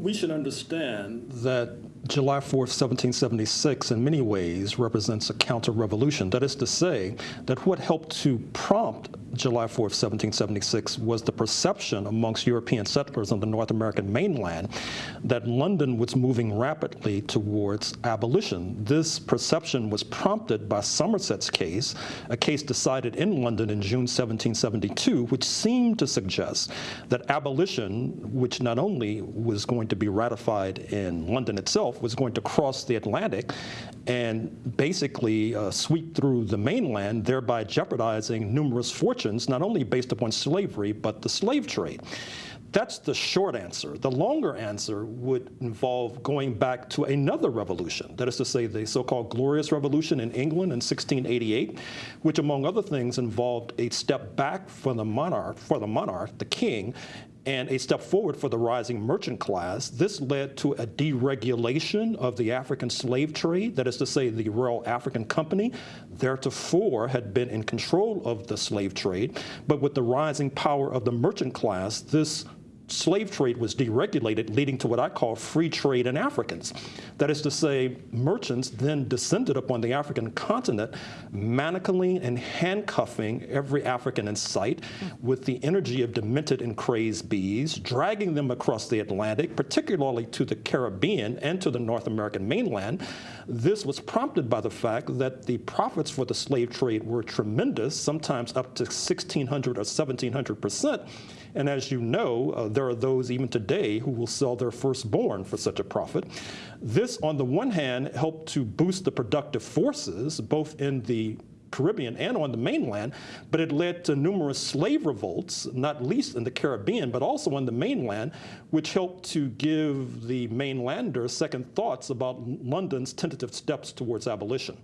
We should understand that July 4th, 1776, in many ways represents a counter-revolution. That is to say, that what helped to prompt July 4th, 1776 was the perception amongst European settlers on the North American mainland that London was moving rapidly towards abolition. This perception was prompted by Somerset's case, a case decided in London in June 1772, which seemed to suggest that abolition, which not only was going to be ratified in London itself, was going to cross the Atlantic and basically uh, sweep through the mainland, thereby jeopardizing numerous fortunes, not only based upon slavery, but the slave trade. That's the short answer. The longer answer would involve going back to another revolution, that is to say the so-called Glorious Revolution in England in 1688, which among other things involved a step back for the monarch, for the monarch, the king, and a step forward for the rising merchant class. This led to a deregulation of the African slave trade, that is to say the Royal African Company theretofore had been in control of the slave trade, but with the rising power of the merchant class, this slave trade was deregulated, leading to what I call free trade in Africans. That is to say, merchants then descended upon the African continent, manacling and handcuffing every African in sight with the energy of demented and crazed bees, dragging them across the Atlantic, particularly to the Caribbean and to the North American mainland. This was prompted by the fact that the profits for the slave trade were tremendous, sometimes up to 1,600 or 1,700 percent. And as you know, uh, there are those even today who will sell their firstborn for such a profit. This, on the one hand, helped to boost the productive forces, both in the Caribbean and on the mainland, but it led to numerous slave revolts, not least in the Caribbean, but also on the mainland, which helped to give the mainlanders second thoughts about London's tentative steps towards abolition.